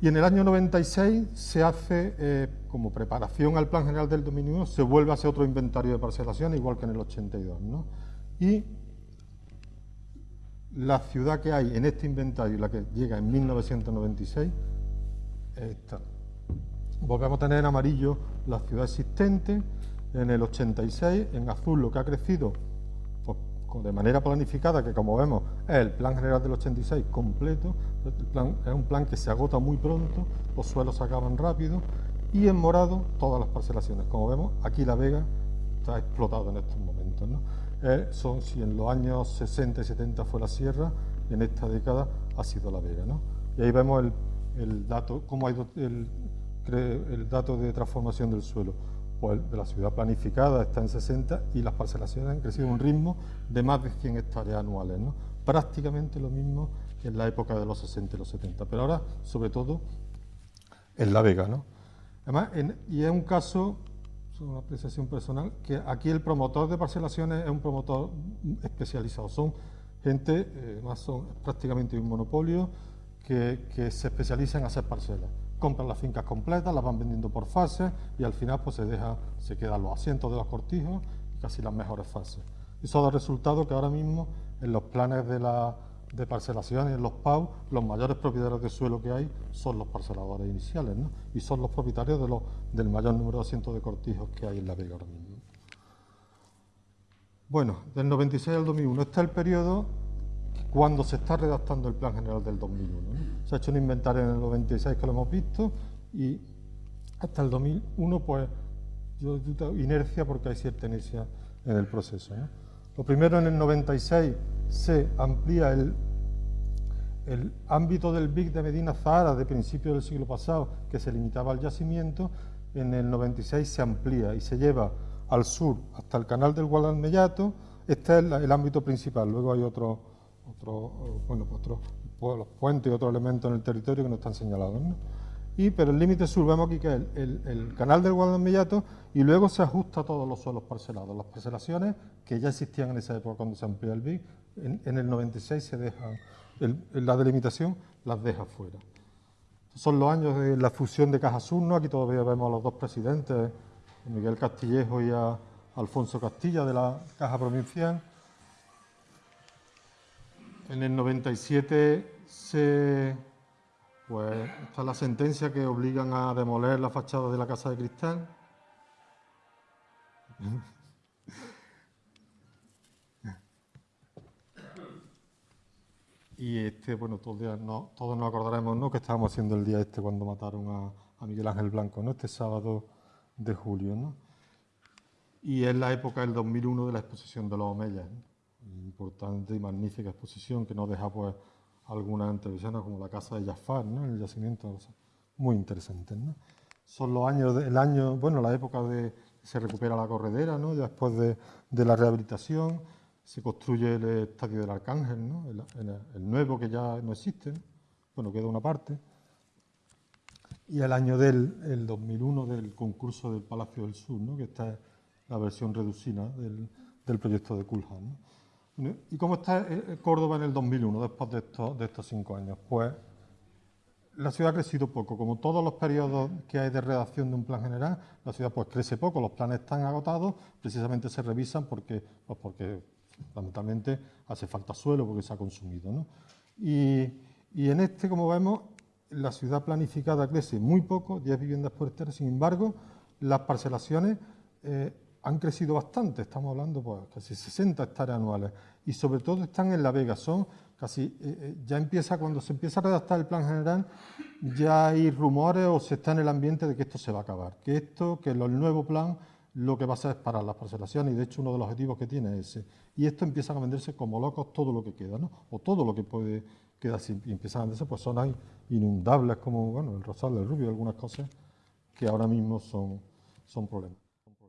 Y en el año 96 se hace, eh, como preparación al Plan General del Dominio, se vuelve a hacer otro inventario de parcelación, igual que en el 82. ¿no? Y la ciudad que hay en este inventario, la que llega en 1996, es esta. Volvemos a tener en amarillo la ciudad existente, en el 86, en azul lo que ha crecido de manera planificada, que como vemos es el plan general del 86 completo, el es un plan que se agota muy pronto, los suelos se acaban rápido, y en morado todas las parcelaciones. Como vemos, aquí La Vega está explotado en estos momentos. Eh, son, si en los años 60 y 70 fue la sierra, en esta década ha sido La Vega. Y ahí vemos el, dato, cómo ha ido el, el dato de transformación del suelo de la ciudad planificada está en 60 y las parcelaciones han crecido a un ritmo de más de 100 hectáreas anuales, ¿no? prácticamente lo mismo que en la época de los 60 y los 70, pero ahora sobre todo en La Vega. ¿no? Además, y es un caso, es una apreciación personal, que aquí el promotor de parcelaciones es un promotor especializado, son gente, eh, más son prácticamente un monopolio, que, que se especializa en hacer parcelas compran las fincas completas, las van vendiendo por fases y al final pues se deja, se quedan los asientos de los cortijos y casi las mejores fases. Eso da resultado que ahora mismo en los planes de, la, de parcelación y en los PAU, los mayores propietarios de suelo que hay son los parceladores iniciales ¿no? y son los propietarios de los, del mayor número de asientos de cortijos que hay en la Vega ahora mismo. Bueno, del 96 al 2001, este es el periodo cuando se está redactando el Plan General del 2001. Se ha hecho un inventario en el 96 que lo hemos visto y hasta el 2001 pues yo inercia porque hay cierta inercia en el proceso. Lo primero en el 96 se amplía el, el ámbito del BIC de Medina Zahara de principios del siglo pasado que se limitaba al yacimiento, en el 96 se amplía y se lleva al sur hasta el canal del Guadalmellato, este es el ámbito principal, luego hay otro otros bueno, otros puentes y otros elementos en el territorio que no están señalados. Y, pero el límite sur vemos aquí que es el, canal del Guadalmellato y luego se ajusta a todos los suelos parcelados. Las parcelaciones que ya existían en esa época cuando se amplía el BIC, en, el 96 se deja, la delimitación las deja fuera. Son los años de la fusión de Caja Sur, aquí todavía vemos a los dos presidentes, Miguel Castillejo y a Alfonso Castilla de la Caja Provincial. En el 97 se, pues, está la sentencia que obligan a demoler la fachada de la Casa de Cristal. Y este, bueno, todos, no, todos nos acordaremos ¿no? que estábamos haciendo el día este cuando mataron a, a, Miguel Ángel Blanco, ¿no? este sábado de julio. ¿no? Y es la época del 2001 de la exposición de los Omeyas importante y magnífica exposición que nos deja pues algunas entrevisiones como la casa de Jafar, ¿no? el yacimiento, muy interesante. ¿no? Son los años, el año, bueno, la época de se recupera la corredera, ¿no? después de, de, la rehabilitación, se construye el estadio del Arcángel, ¿no? el, nuevo que ya no existe, bueno, queda una parte. Y el año del el 2001 del concurso del Palacio del Sur, ¿no? que esta es la versión reducida del, del proyecto de Culham. ¿no? ¿Y cómo está eh, eh, Córdoba en el 2001, después de estos, cinco años? Pues la ciudad ha crecido poco. Como todos los periodos que hay de redacción de un plan general, la ciudad pues crece poco, los planes están agotados, precisamente se revisan porque, pues porque fundamentalmente hace falta suelo porque se ha consumido. ¿no? Y, y, en este, como vemos, la ciudad planificada crece muy poco, 10 viviendas por hectárea, sin embargo, las parcelaciones eh, han crecido bastante, estamos hablando pues casi 60 hectáreas anuales y sobre todo están en La Vega, son casi, eh, eh, ya empieza, cuando se empieza a redactar el plan general, ya hay rumores o se está en el ambiente de que esto se va a acabar, que esto, que el nuevo plan lo que va a hacer es parar las parcelaciones y de hecho uno de los objetivos que tiene es ese. Y esto empieza a venderse como locos todo lo que queda, ¿no? o todo lo que puede quedar, y empiezan a venderse pues zonas inundables como bueno, el Rosal, el Rubio, algunas cosas que ahora mismo son, son problemas.